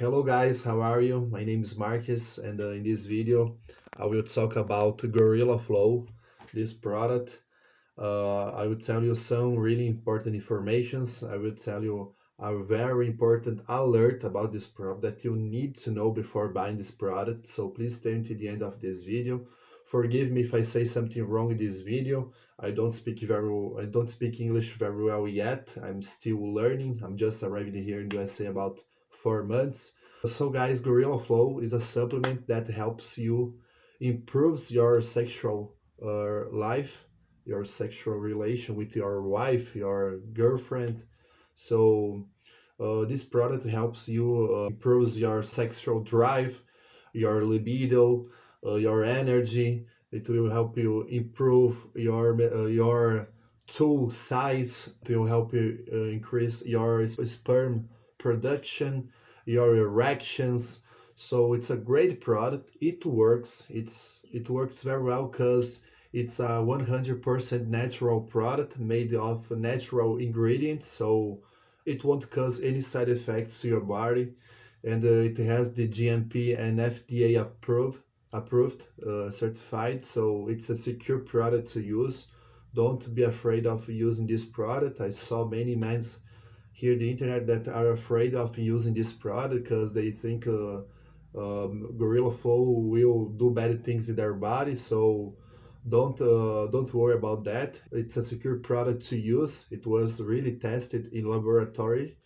Hello guys, how are you? My name is Marcus and uh, in this video I will talk about Gorilla Flow, this product. Uh, I will tell you some really important informations. I will tell you a very important alert about this product that you need to know before buying this product. So please stay until the end of this video. Forgive me if I say something wrong in this video. I don't speak very I don't speak English very well yet. I'm still learning. I'm just arriving here in the USA about four months. So guys, Gorilla Flow is a supplement that helps you improves your sexual uh, life, your sexual relation with your wife, your girlfriend. So uh, this product helps you uh, improves your sexual drive, your libido, uh, your energy. It will help you improve your uh, your tool size. It will help you uh, increase your sperm production, your erections. So it's a great product. It works. It's it works very well because it's a 100% natural product made of natural ingredients. So it won't cause any side effects to your body, and uh, it has the GMP and FDA approved approved uh, certified. So it's a secure product to use. Don't be afraid of using this product. I saw many men here the internet that are afraid of using this product because they think uh, um, Gorilla Flow will do bad things in their body. So don't uh, don't worry about that. It's a secure product to use. It was really tested in laboratory,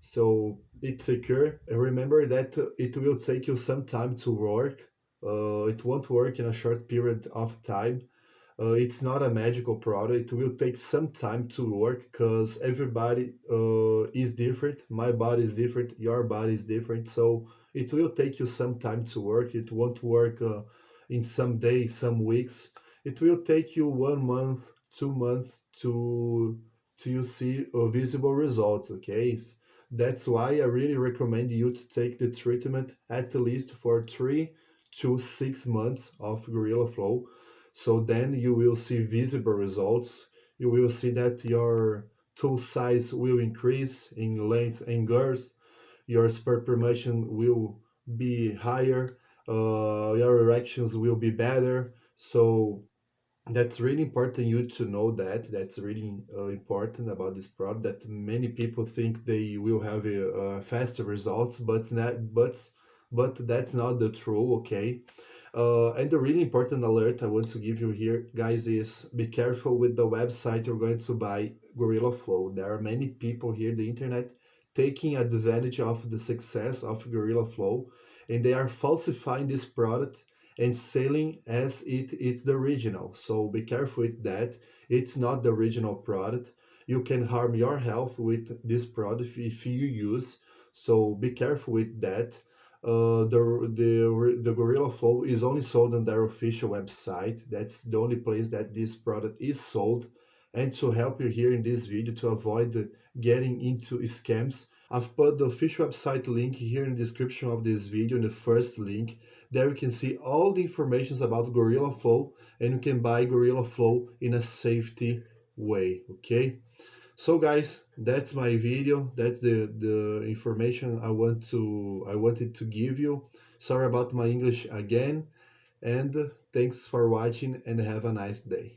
so it's secure. And remember that it will take you some time to work. Uh, it won't work in a short period of time. Uh, it's not a magical product. It will take some time to work because everybody uh, is different. My body is different. Your body is different. So it will take you some time to work. It won't work uh, in some days, some weeks. It will take you one month, two months to to you see uh, visible results. Okay, that's why I really recommend you to take the treatment at least for three to six months of Gorilla Flow so then you will see visible results. You will see that your tool size will increase in length and girth. Your sperm permission will be higher. Uh, your erections will be better. So that's really important you to know that that's really uh, important about this product that many people think they will have a, uh, faster results but not but but that's not the true okay uh, and the really important alert I want to give you here, guys, is be careful with the website you're going to buy Gorilla Flow. There are many people here the internet taking advantage of the success of Gorilla Flow, and they are falsifying this product and selling as it is the original. So be careful with that. It's not the original product. You can harm your health with this product if you use. So be careful with that uh, the, the, the Gorilla Flow is only sold on their official website. That's the only place that this product is sold. And to help you here in this video to avoid getting into scams, I've put the official website link here in the description of this video in the first link. There you can see all the information about Gorilla Flow and you can buy Gorilla Flow in a safety way, okay? So guys that's my video. That's the the information i want to i wanted to give you. Sorry about my english again and thanks for watching and have a nice day